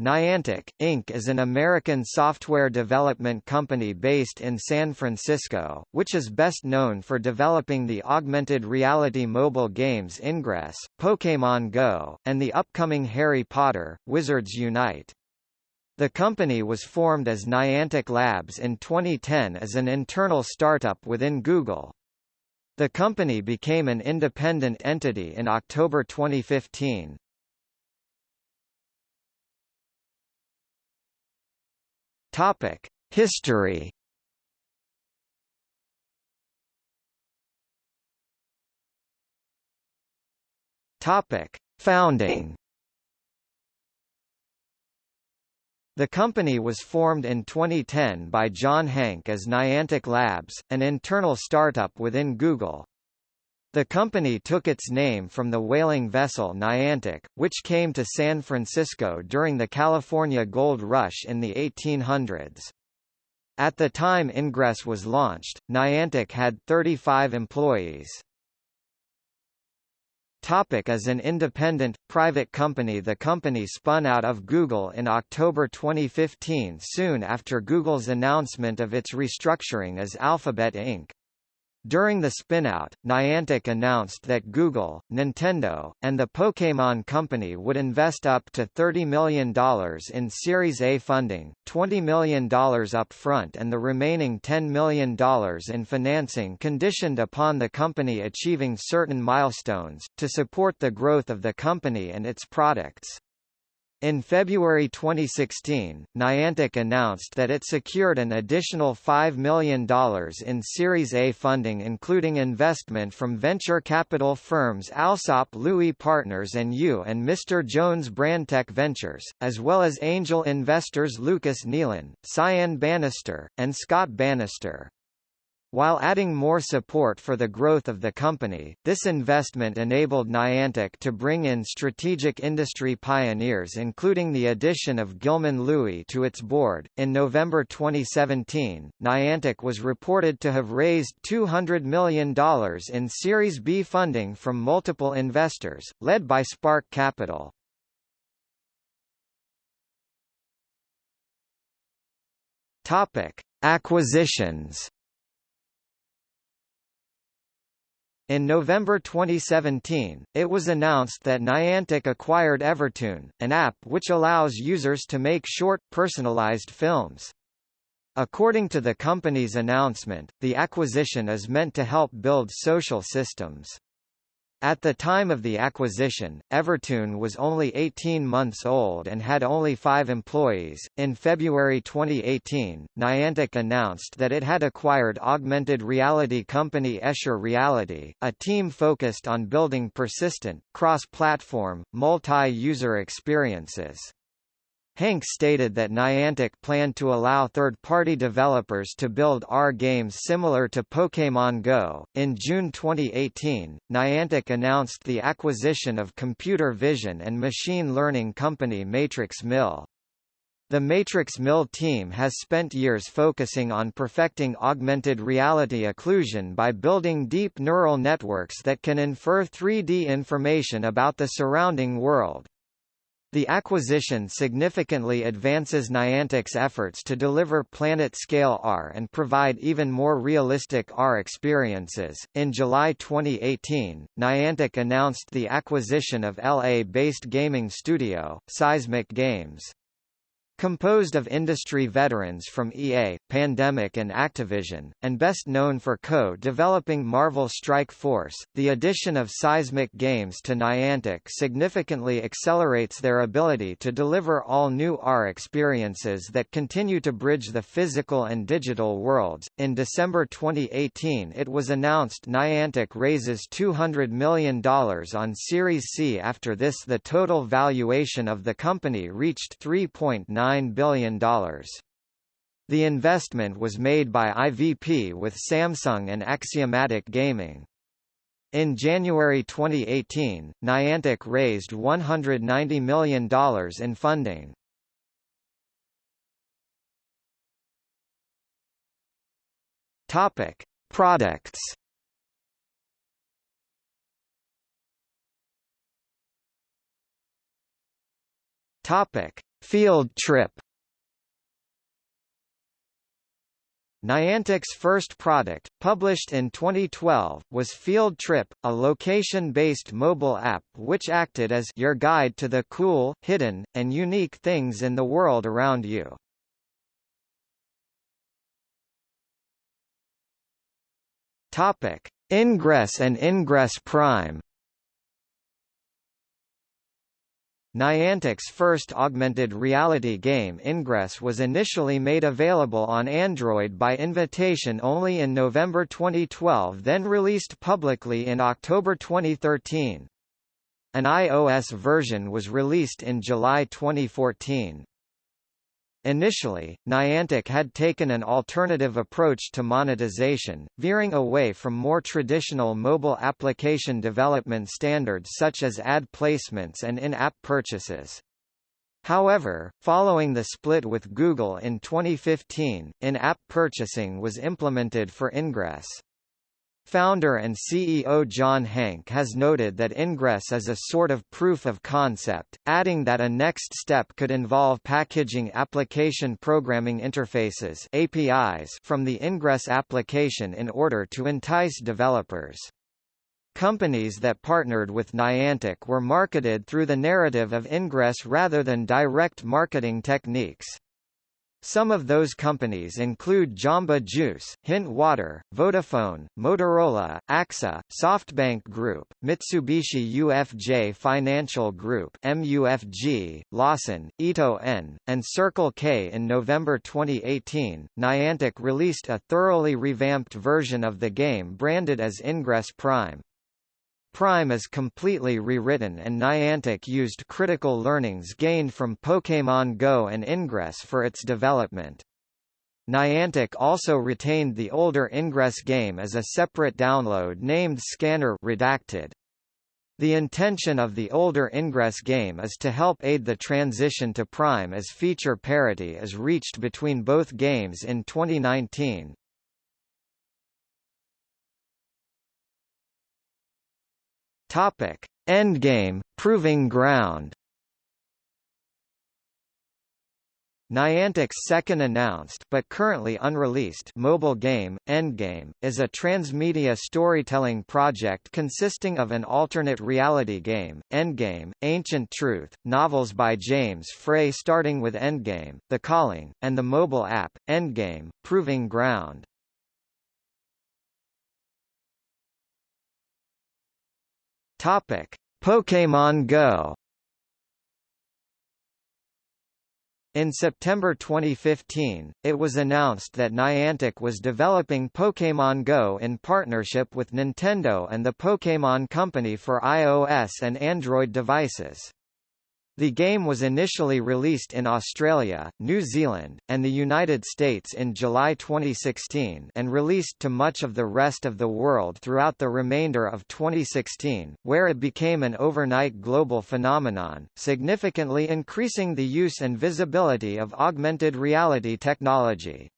Niantic, Inc. is an American software development company based in San Francisco, which is best known for developing the augmented reality mobile games Ingress, Pokémon Go, and the upcoming Harry Potter, Wizards Unite. The company was formed as Niantic Labs in 2010 as an internal startup within Google. The company became an independent entity in October 2015. Topic: History. Topic: Founding. The company was formed in 2010 by John Hanke as Niantic Labs, an internal startup within Google. The company took its name from the whaling vessel Niantic, which came to San Francisco during the California Gold Rush in the 1800s. At the time Ingress was launched, Niantic had 35 employees. Topic as an independent, private company The company spun out of Google in October 2015 soon after Google's announcement of its restructuring as Alphabet Inc. During the spinout, Niantic announced that Google, Nintendo, and the Pokémon Company would invest up to $30 million in Series A funding, $20 million upfront and the remaining $10 million in financing conditioned upon the company achieving certain milestones, to support the growth of the company and its products. In February 2016, Niantic announced that it secured an additional $5 million in Series A funding including investment from venture capital firms Alsop Louis Partners and You and Mr. Jones Brandtech Ventures, as well as angel investors Lucas Nealon, Cyan Bannister, and Scott Bannister. While adding more support for the growth of the company, this investment enabled Niantic to bring in strategic industry pioneers including the addition of Gilman Louie to its board. In November 2017, Niantic was reported to have raised $200 million in Series B funding from multiple investors, led by Spark Capital. Topic: Acquisitions In November 2017, it was announced that Niantic acquired Evertoon, an app which allows users to make short, personalized films. According to the company's announcement, the acquisition is meant to help build social systems. At the time of the acquisition, Evertoon was only 18 months old and had only five employees. In February 2018, Niantic announced that it had acquired augmented reality company Escher Reality, a team focused on building persistent, cross platform, multi user experiences. Hanke stated that Niantic planned to allow third-party developers to build AR games similar to Pokémon Go. In June 2018, Niantic announced the acquisition of computer vision and machine learning company Matrix Mill. The Matrix Mill team has spent years focusing on perfecting augmented reality occlusion by building deep neural networks that can infer 3D information about the surrounding world. The acquisition significantly advances Niantic's efforts to deliver planet-scale AR and provide even more realistic AR experiences. In July 2018, Niantic announced the acquisition of LA-based gaming studio, Seismic Games. Composed of industry veterans from EA, Pandemic and Activision, and best known for co-developing Marvel Strike Force, the addition of Seismic Games to Niantic significantly accelerates their ability to deliver all new AR experiences that continue to bridge the physical and digital worlds. In December 2018 it was announced Niantic raises $200 million on Series C after this the total valuation of the company reached 3.9 $9 billion. The investment was made by IVP with Samsung and Axiomatic Gaming. In January 2018, Niantic raised $190 million in funding. Topic: Products. Topic: Field Trip Niantic's first product, published in 2012, was Field Trip, a location-based mobile app which acted as your guide to the cool, hidden, and unique things in the world around you. Topic: Ingress and Ingress Prime Niantic's first augmented reality game Ingress was initially made available on Android by invitation only in November 2012 then released publicly in October 2013. An iOS version was released in July 2014. Initially, Niantic had taken an alternative approach to monetization, veering away from more traditional mobile application development standards such as ad placements and in-app purchases. However, following the split with Google in 2015, in-app purchasing was implemented for Ingress. Founder and CEO John Hanke has noted that Ingress is a sort of proof of concept, adding that a next step could involve packaging application programming interfaces APIs from the Ingress application in order to entice developers. Companies that partnered with Niantic were marketed through the narrative of Ingress rather than direct marketing techniques. Some of those companies include Jamba Juice, Hint Water, Vodafone, Motorola, AXA, SoftBank Group, Mitsubishi UFJ Financial Group MUFG, Lawson, Ito En, and Circle K. In November 2018, Niantic released a thoroughly revamped version of the game branded as Ingress Prime. Prime is completely rewritten and Niantic used critical learnings gained from Pokémon Go and Ingress for its development. Niantic also retained the older Ingress game as a separate download named Scanner redacted. The intention of the older Ingress game is to help aid the transition to Prime as feature parity is reached between both games in 2019. Topic: Endgame Proving Ground. Niantic's second announced but currently unreleased mobile game, Endgame, is a transmedia storytelling project consisting of an alternate reality game, Endgame, Ancient Truth, novels by James Frey starting with Endgame, The Calling, and the mobile app, Endgame, Proving Ground. Topic: Pokémon Go. In September 2015, it was announced that Niantic was developing Pokémon Go in partnership with Nintendo and the Pokémon Company for iOS and Android devices. The game was initially released in Australia, New Zealand, and the United States in July 2016 and released to much of the rest of the world throughout the remainder of 2016, where it became an overnight global phenomenon, significantly increasing the use and visibility of augmented reality technology.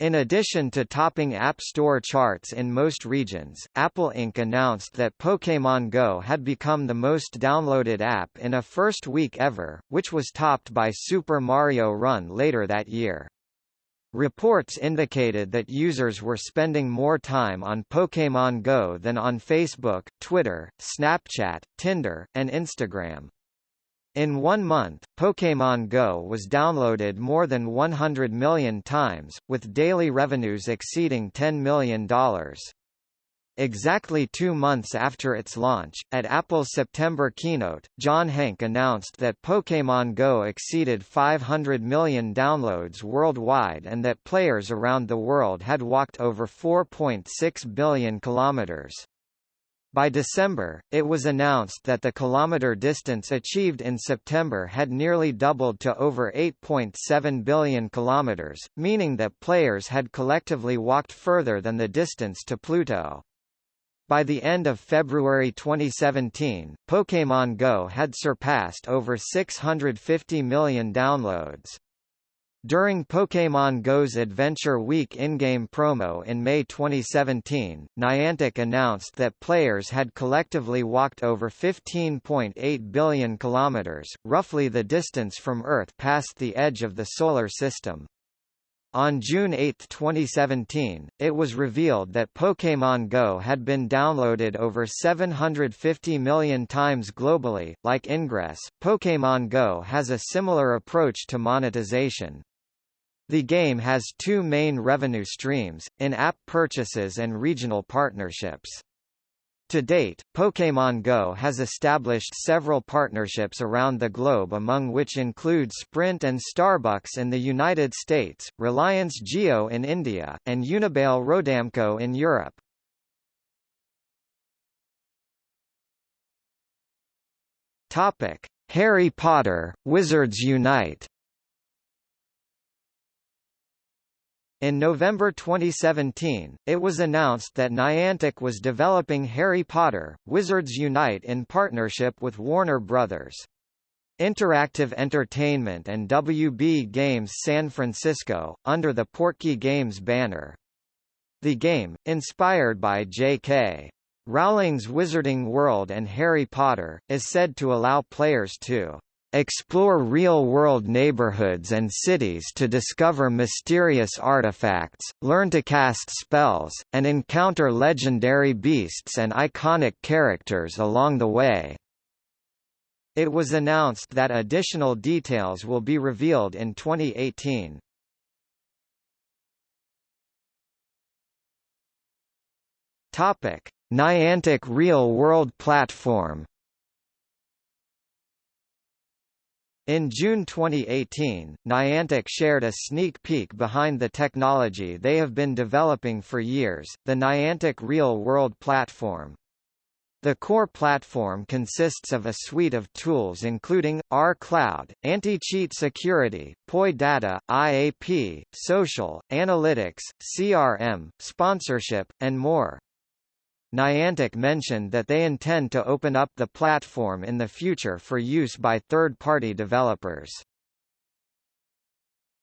In addition to topping App Store charts in most regions, Apple Inc. announced that Pokémon Go had become the most downloaded app in a first week ever, which was topped by Super Mario Run later that year. Reports indicated that users were spending more time on Pokémon Go than on Facebook, Twitter, Snapchat, Tinder, and Instagram. In one month, Pokémon Go was downloaded more than 100 million times, with daily revenues exceeding $10 million. Exactly two months after its launch, at Apple's September keynote, John Hanke announced that Pokémon Go exceeded 500 million downloads worldwide and that players around the world had walked over 4.6 billion kilometers. By December, it was announced that the kilometer distance achieved in September had nearly doubled to over 8.7 billion kilometers, meaning that players had collectively walked further than the distance to Pluto. By the end of February 2017, Pokémon Go had surpassed over 650 million downloads. During Pokémon GO's Adventure Week in-game promo in May 2017, Niantic announced that players had collectively walked over 15.8 billion kilometers, roughly the distance from Earth past the edge of the Solar System. On June 8, 2017, it was revealed that Pokémon Go had been downloaded over 750 million times globally. Like Ingress, Pokémon Go has a similar approach to monetization. The game has two main revenue streams, in-app purchases and regional partnerships. To date, Pokémon Go has established several partnerships around the globe among which include Sprint and Starbucks in the United States, Reliance Jio in India, and Unibail Rodamco in Europe. Harry Potter, Wizards Unite In November 2017, it was announced that Niantic was developing Harry Potter, Wizards Unite in partnership with Warner Bros. Interactive Entertainment and WB Games San Francisco, under the Portkey Games banner. The game, inspired by J.K. Rowling's Wizarding World and Harry Potter, is said to allow players to explore real-world neighborhoods and cities to discover mysterious artifacts, learn to cast spells, and encounter legendary beasts and iconic characters along the way. It was announced that additional details will be revealed in 2018. Topic: Niantic Real World Platform In June 2018, Niantic shared a sneak peek behind the technology they have been developing for years, the Niantic Real World Platform. The core platform consists of a suite of tools including, AR Cloud, anti-cheat security, POI data, IAP, social, analytics, CRM, sponsorship, and more. Niantic mentioned that they intend to open up the platform in the future for use by third-party developers.